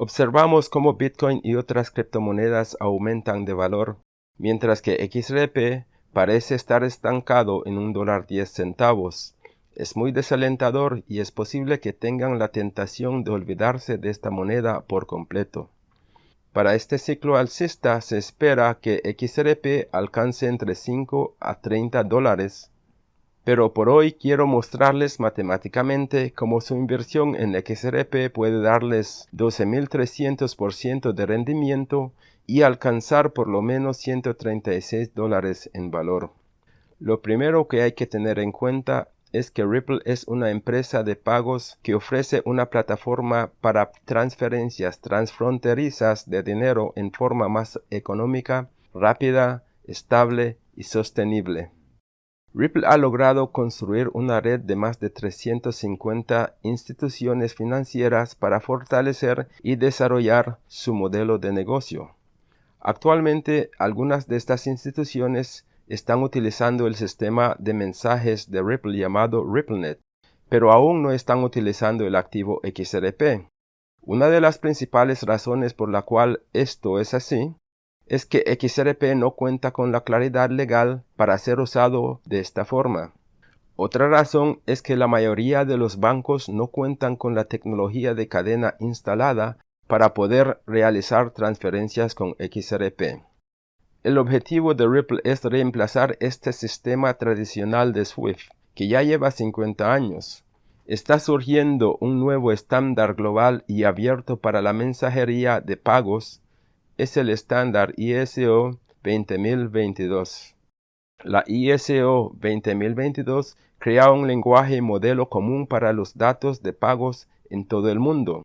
Observamos cómo Bitcoin y otras criptomonedas aumentan de valor, mientras que XRP parece estar estancado en un dólar 10 centavos. Es muy desalentador y es posible que tengan la tentación de olvidarse de esta moneda por completo. Para este ciclo alcista se espera que XRP alcance entre 5 a 30 dólares pero por hoy quiero mostrarles matemáticamente cómo su inversión en XRP puede darles 12.300% de rendimiento y alcanzar por lo menos 136 dólares en valor. Lo primero que hay que tener en cuenta es que Ripple es una empresa de pagos que ofrece una plataforma para transferencias transfronterizas de dinero en forma más económica, rápida, estable y sostenible. Ripple ha logrado construir una red de más de 350 instituciones financieras para fortalecer y desarrollar su modelo de negocio. Actualmente, algunas de estas instituciones están utilizando el sistema de mensajes de Ripple llamado RippleNet, pero aún no están utilizando el activo XRP. Una de las principales razones por la cual esto es así es que XRP no cuenta con la claridad legal para ser usado de esta forma. Otra razón es que la mayoría de los bancos no cuentan con la tecnología de cadena instalada para poder realizar transferencias con XRP. El objetivo de Ripple es reemplazar este sistema tradicional de SWIFT, que ya lleva 50 años. Está surgiendo un nuevo estándar global y abierto para la mensajería de pagos es el estándar ISO 20022. La ISO 20022 crea un lenguaje modelo común para los datos de pagos en todo el mundo,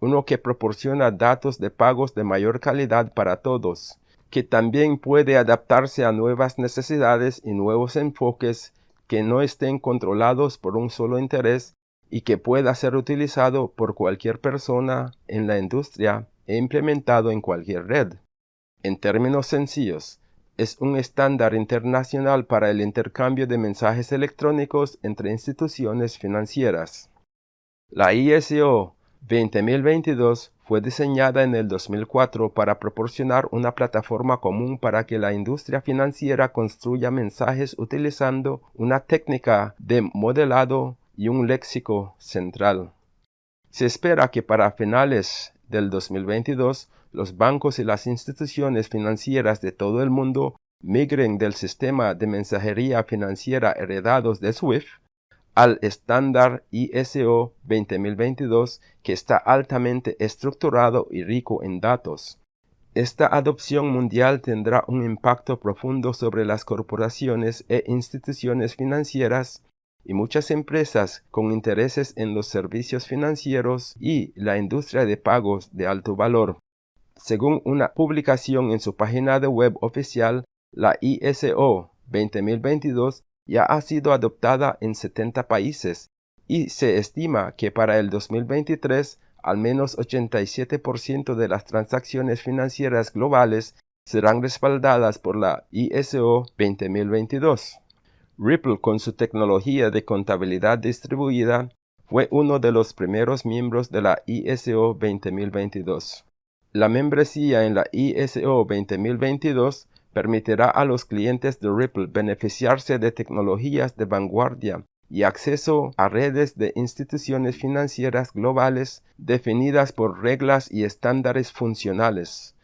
uno que proporciona datos de pagos de mayor calidad para todos, que también puede adaptarse a nuevas necesidades y nuevos enfoques que no estén controlados por un solo interés y que pueda ser utilizado por cualquier persona en la industria implementado en cualquier red. En términos sencillos, es un estándar internacional para el intercambio de mensajes electrónicos entre instituciones financieras. La ISO 20022 fue diseñada en el 2004 para proporcionar una plataforma común para que la industria financiera construya mensajes utilizando una técnica de modelado y un léxico central. Se espera que para finales del 2022, los bancos y las instituciones financieras de todo el mundo migren del sistema de mensajería financiera heredados de SWIFT al estándar ISO 20022 que está altamente estructurado y rico en datos. Esta adopción mundial tendrá un impacto profundo sobre las corporaciones e instituciones financieras y muchas empresas con intereses en los servicios financieros y la industria de pagos de alto valor. Según una publicación en su página de web oficial, la ISO 20022 ya ha sido adoptada en 70 países y se estima que para el 2023 al menos 87% de las transacciones financieras globales serán respaldadas por la ISO 20022. Ripple con su tecnología de contabilidad distribuida fue uno de los primeros miembros de la ISO 20022. La membresía en la ISO 20022 permitirá a los clientes de Ripple beneficiarse de tecnologías de vanguardia y acceso a redes de instituciones financieras globales definidas por reglas y estándares funcionales,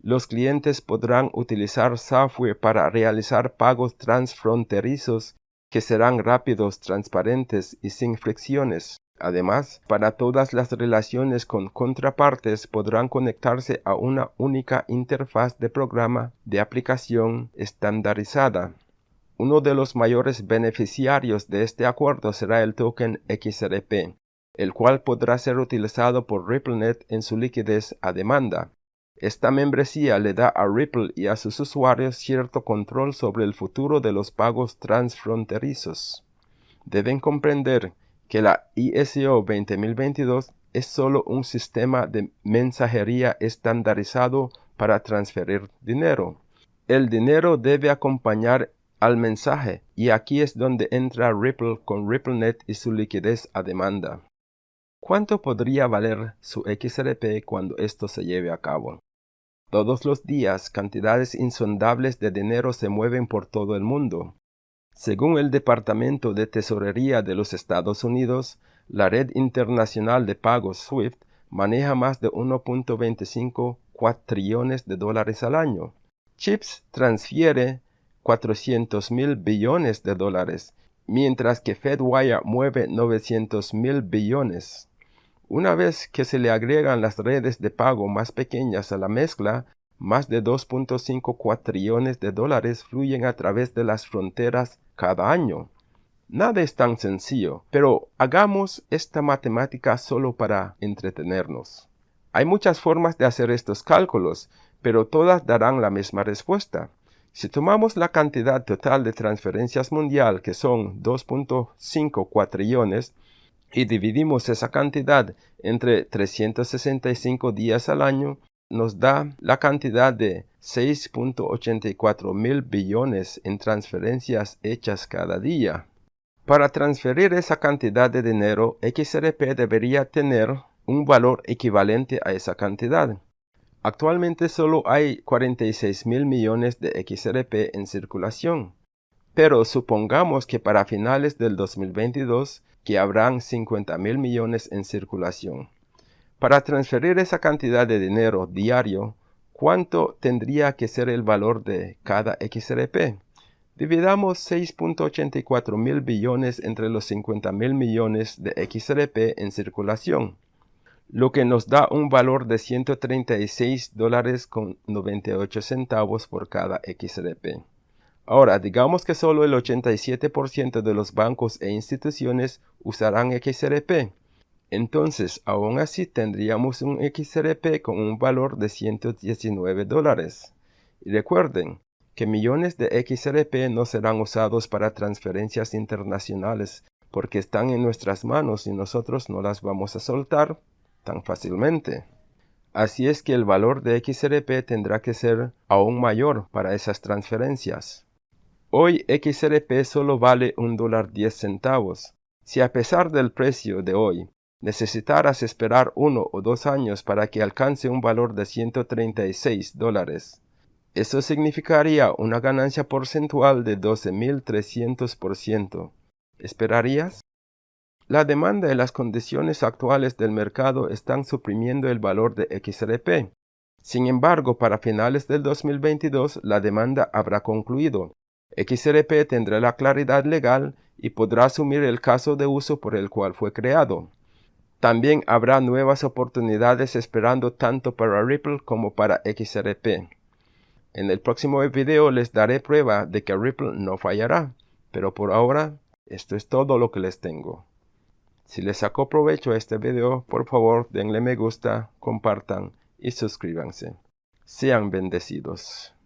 los clientes podrán utilizar software para realizar pagos transfronterizos que serán rápidos, transparentes y sin fricciones. Además, para todas las relaciones con contrapartes podrán conectarse a una única interfaz de programa de aplicación estandarizada. Uno de los mayores beneficiarios de este acuerdo será el token XRP, el cual podrá ser utilizado por RippleNet en su liquidez a demanda. Esta membresía le da a Ripple y a sus usuarios cierto control sobre el futuro de los pagos transfronterizos. Deben comprender que la ISO 20022 es solo un sistema de mensajería estandarizado para transferir dinero. El dinero debe acompañar al mensaje y aquí es donde entra Ripple con RippleNet y su liquidez a demanda. ¿Cuánto podría valer su XRP cuando esto se lleve a cabo? Todos los días cantidades insondables de dinero se mueven por todo el mundo. Según el Departamento de Tesorería de los Estados Unidos, la red internacional de pagos SWIFT maneja más de 1.25 trillones de dólares al año. CHIPS transfiere 400 mil billones de dólares, mientras que FedWire mueve 900 mil billones. Una vez que se le agregan las redes de pago más pequeñas a la mezcla, más de 2.5 trillones de dólares fluyen a través de las fronteras cada año. Nada es tan sencillo, pero hagamos esta matemática solo para entretenernos. Hay muchas formas de hacer estos cálculos, pero todas darán la misma respuesta. Si tomamos la cantidad total de transferencias mundial, que son 2.5 cuatrillones, y dividimos esa cantidad entre 365 días al año, nos da la cantidad de 6.84 mil billones en transferencias hechas cada día. Para transferir esa cantidad de dinero, XRP debería tener un valor equivalente a esa cantidad. Actualmente solo hay 46 mil millones de XRP en circulación, pero supongamos que para finales del 2022 que habrán 50 mil millones en circulación. Para transferir esa cantidad de dinero diario, ¿cuánto tendría que ser el valor de cada XRP? Dividamos 6.84 mil billones entre los 50 mil millones de XRP en circulación lo que nos da un valor de 136 dólares con 98 centavos por cada XRP. Ahora, digamos que solo el 87% de los bancos e instituciones usarán XRP. Entonces, aún así tendríamos un XRP con un valor de 119 dólares. Y recuerden que millones de XRP no serán usados para transferencias internacionales porque están en nuestras manos y nosotros no las vamos a soltar tan fácilmente. Así es que el valor de XRP tendrá que ser aún mayor para esas transferencias. Hoy XRP solo vale un dólar 10 centavos. Si a pesar del precio de hoy necesitaras esperar uno o dos años para que alcance un valor de 136 dólares, eso significaría una ganancia porcentual de 12.300%. ¿Esperarías? La demanda y las condiciones actuales del mercado están suprimiendo el valor de XRP. Sin embargo, para finales del 2022 la demanda habrá concluido. XRP tendrá la claridad legal y podrá asumir el caso de uso por el cual fue creado. También habrá nuevas oportunidades esperando tanto para Ripple como para XRP. En el próximo video les daré prueba de que Ripple no fallará, pero por ahora esto es todo lo que les tengo. Si les sacó provecho a este video, por favor denle me gusta, compartan y suscríbanse. Sean bendecidos.